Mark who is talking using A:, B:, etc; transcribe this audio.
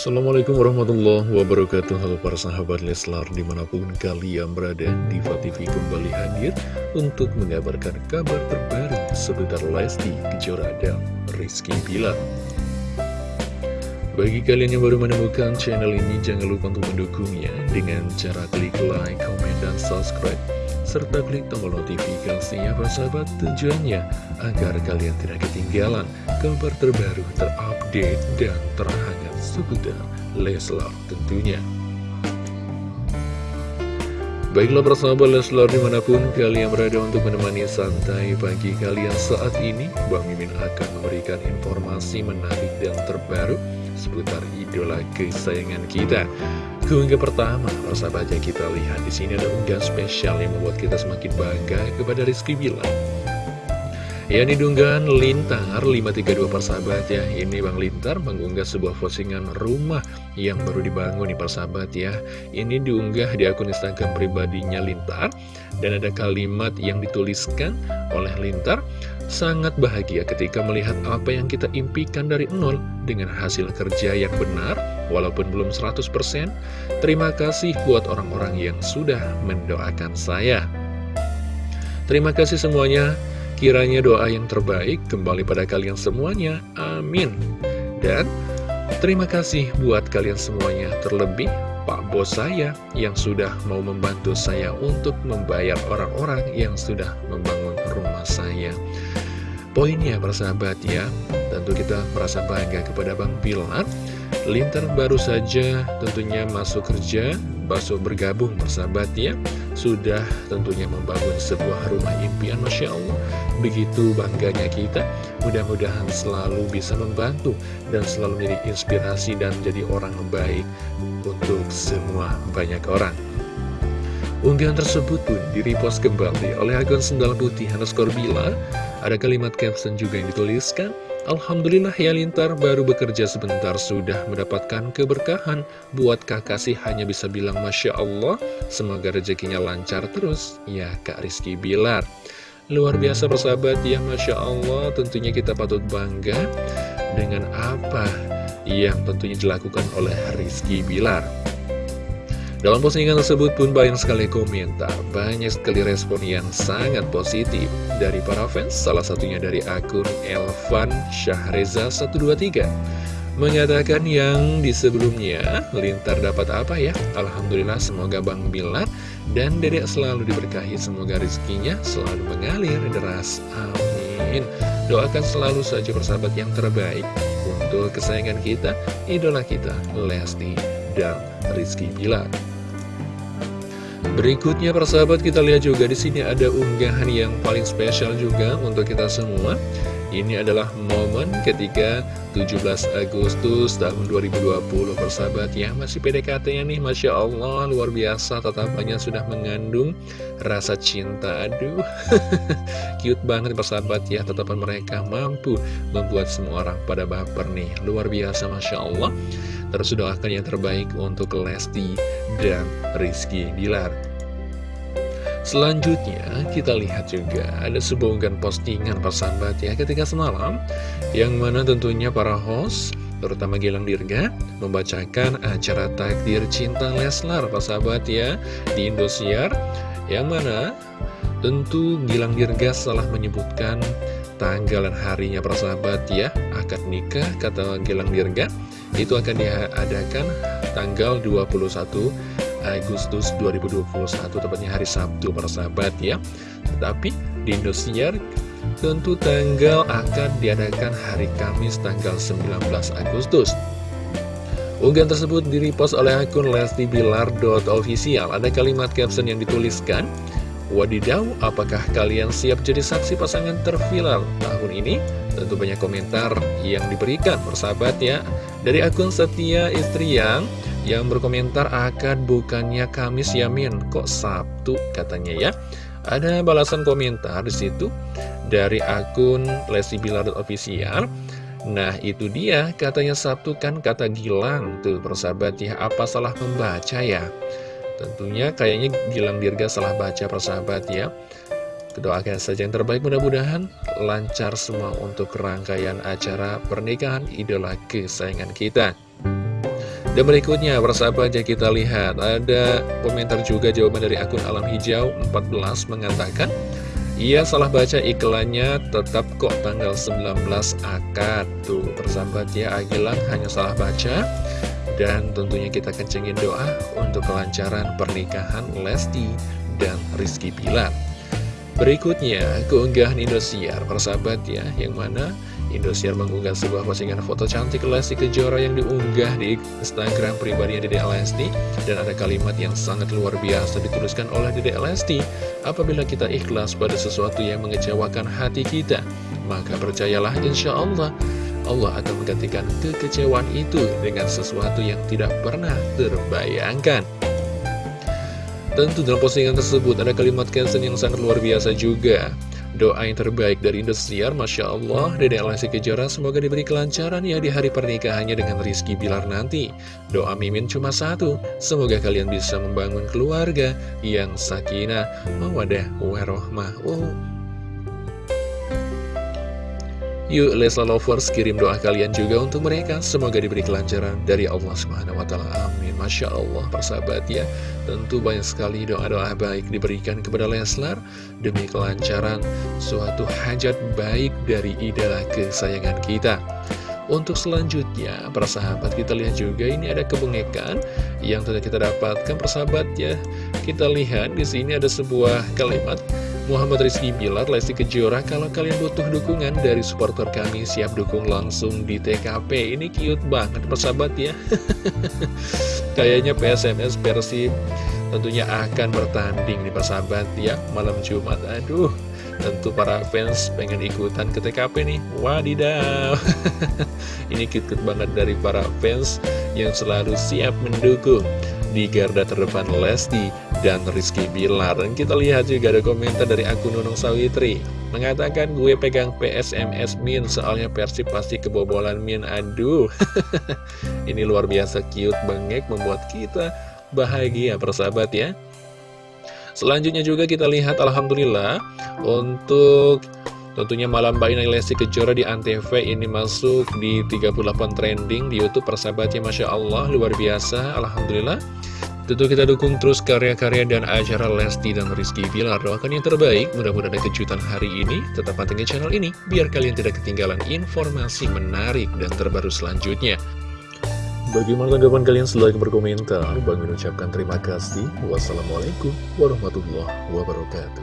A: Assalamualaikum warahmatullahi wabarakatuh. Halo para sahabat Leslar di mana pun kalian berada Diva TV kembali hadir untuk mengabarkan kabar terbaru seputar Lesti Kejora dan Rizky Bilar. Bagi kalian yang baru menemukan channel ini jangan lupa untuk mendukungnya dengan cara klik like, comment, dan subscribe serta klik tombol notifikasinya sahabat tujuannya agar kalian tidak ketinggalan kabar terbaru terupdate dan terhangat seputar Leslar tentunya. Baiklah persahabat Leslar di mana pun kalian berada untuk menemani santai pagi kalian saat ini. Bang Mimin akan memberikan informasi menarik dan terbaru seputar idola kesayangan kita. Keunggah pertama, persahabatnya kita lihat di sini ada unggah spesial yang membuat kita semakin bangga kepada Rizky Bilar Ya ini dunggahan Lintar 532 persahabat ya. Ini Bang Lintar mengunggah sebuah postingan rumah yang baru dibangun nih persahabat ya. Ini diunggah di akun Instagram pribadinya Lintar Dan ada kalimat yang dituliskan oleh Lintar. Sangat bahagia ketika melihat apa yang kita impikan dari nol Dengan hasil kerja yang benar Walaupun belum 100% Terima kasih buat orang-orang yang sudah mendoakan saya. Terima kasih semuanya Kiranya doa yang terbaik kembali pada kalian semuanya. Amin. Dan terima kasih buat kalian semuanya. Terlebih Pak Bos saya yang sudah mau membantu saya untuk membayar orang-orang yang sudah membangun rumah saya. Poinnya persahabat ya, tentu kita merasa bangga kepada Bang Bilar. Lintar baru saja tentunya masuk kerja Baso bergabung persahabat ya. Sudah tentunya membangun sebuah rumah impian Masya Allah. Begitu bangganya kita Mudah-mudahan selalu bisa membantu Dan selalu menjadi inspirasi dan jadi orang baik Untuk semua banyak orang. Unggahan tersebut pun direpost kembali oleh akun Sendal Putih underscore Bila. Ada kalimat caption juga yang dituliskan Alhamdulillah ya Lintar baru bekerja sebentar sudah mendapatkan keberkahan. Buat kakak sih hanya bisa bilang Masya Allah Semoga rezekinya lancar terus. Ya Kak Rizky Bilar. Luar biasa persahabat ya Masya Allah Tentunya kita patut bangga Dengan apa yang tentunya dilakukan oleh Rizky Bilar dalam postingan tersebut pun banyak sekali komentar, banyak sekali respon yang sangat positif dari para fans, salah satunya dari akun Elvan Syahreza 123. Mengatakan yang di sebelumnya, Lintar dapat apa ya? Alhamdulillah semoga Bang Bilar dan Dedek selalu diberkahi, semoga rezekinya selalu mengalir deras. Amin. Doakan selalu saja persahabat yang terbaik untuk kesayangan kita, idola kita, Lesti dan Rizky Bilar. Berikutnya persahabat kita lihat juga di sini ada unggahan yang paling spesial juga untuk kita semua. Ini adalah momen ketika 17 Agustus tahun 2020 persahabat. Ya Masih PDKT-nya nih Masya Allah luar biasa tatapannya sudah mengandung rasa cinta. Aduh cute banget persahabat ya. Tatapan mereka mampu membuat semua orang pada baper nih. Luar biasa Masya Allah. Terus doakan yang terbaik untuk Lesti dan Rizky Bilar Selanjutnya kita lihat juga ada sebuah unggahan postingan persahabat ya ketika semalam Yang mana tentunya para host terutama Gilang Dirga membacakan acara takdir cinta Leslar persahabat ya di Indosiar Yang mana tentu Gilang Dirga salah menyebutkan tanggal dan harinya persahabat ya Akad nikah kata Gilang Dirga itu akan diadakan tanggal 21 Agustus 2021 tepatnya hari Sabtu persahabat ya. Tetapi di Indosiar tentu tanggal akan diadakan hari Kamis tanggal 19 Agustus. Unggahan tersebut direpost oleh akun Lesti Bilar.official Ada kalimat caption yang dituliskan Wadidaw, apakah kalian siap jadi saksi pasangan terviral? Tahun ini? Tentu banyak komentar yang diberikan persahabat ya. Dari akun Setia Istri yang yang berkomentar akan bukannya Kamis Yamin, kok Sabtu katanya ya. Ada balasan komentar di situ dari akun Lesti Bilar official. Nah itu dia katanya Sabtu kan kata Gilang tuh persahabat ya apa salah membaca ya Tentunya kayaknya Gilang Dirga salah baca persahabat ya Doakan saja yang terbaik mudah-mudahan lancar semua untuk rangkaian acara pernikahan idola kesayangan kita Dan berikutnya, persahabat aja kita lihat, ada komentar juga jawaban dari akun Alam Hijau 14 mengatakan, Iya salah baca iklannya tetap kok tanggal 19 akad. Tuh persahabat ya Agilang hanya salah baca. Dan tentunya kita kencengin doa untuk kelancaran pernikahan Lesti dan Rizky Pilar Berikutnya keunggahan Indosiar persahabat ya Yang mana Indosiar mengunggah sebuah postingan foto cantik Lesti Kejora yang diunggah di Instagram pribadinya Dede Lesti. Dan ada kalimat yang sangat luar biasa dituliskan oleh Dede Lesti. Apabila kita ikhlas pada sesuatu yang mengecewakan hati kita maka percayalah insya Allah Allah akan menggantikan kekecewaan itu dengan sesuatu yang tidak pernah terbayangkan. Tentu dalam postingan tersebut ada kalimat caption yang sangat luar biasa juga Doa yang terbaik dari Indosiar, Masya Allah, Dede Lesti Kejora semoga diberi kelancaran ya di hari pernikahannya dengan Rizky Bilar nanti. Doa Mimin cuma satu, semoga kalian bisa membangun keluarga yang sakinah, mawadah, warohmah. Oh, Yuk Lesla Lovers kirim doa kalian juga untuk mereka Semoga diberi kelancaran dari Allah Subhanahu Wa Taala. Amin Masya Allah persahabat ya Tentu banyak sekali doa-doa baik diberikan kepada Leslar Demi kelancaran suatu hajat baik dari idola kesayangan kita untuk selanjutnya, para sahabat kita lihat juga ini ada kebengekan yang telah kita dapatkan persahabat ya. Kita lihat di sini ada sebuah kalimat Muhammad Rizky Bilar, Lesti Kejora, kalau kalian butuh dukungan dari supporter kami, siap dukung langsung di TKP. Ini cute banget, persahabat ya. Kayaknya PSMS Persib tentunya akan bertanding nih persahabat ya, malam Jumat. Aduh, tentu para fans pengen ikutan ke TKP nih. Wadidaw. Ini cute-cute banget dari para fans yang selalu siap mendukung di garda terdepan Lesti dan Rizky Bilar. Dan kita lihat juga ada komentar dari akun Nunung Sawitri. Mengatakan gue pegang PSMS Min soalnya Persib pasti kebobolan Min. Aduh. Ini luar biasa cute bengek membuat kita bahagia persahabat ya. Selanjutnya juga kita lihat Alhamdulillah Untuk Tentunya malam Mbak Lesti Kejora di Antv ini masuk di 38 trending di Youtube persahabatnya Masya Allah luar biasa Alhamdulillah Tentu kita dukung terus karya-karya dan acara Lesti dan Rizky Bilar. Doakan yang terbaik, mudah-mudahan ada kejutan hari ini. Tetap pantengin channel ini, biar kalian tidak ketinggalan informasi menarik dan terbaru selanjutnya. Bagaimana tanggapan kalian? Silahkan berkomentar. Bang mengucapkan terima kasih. Wassalamualaikum warahmatullahi wabarakatuh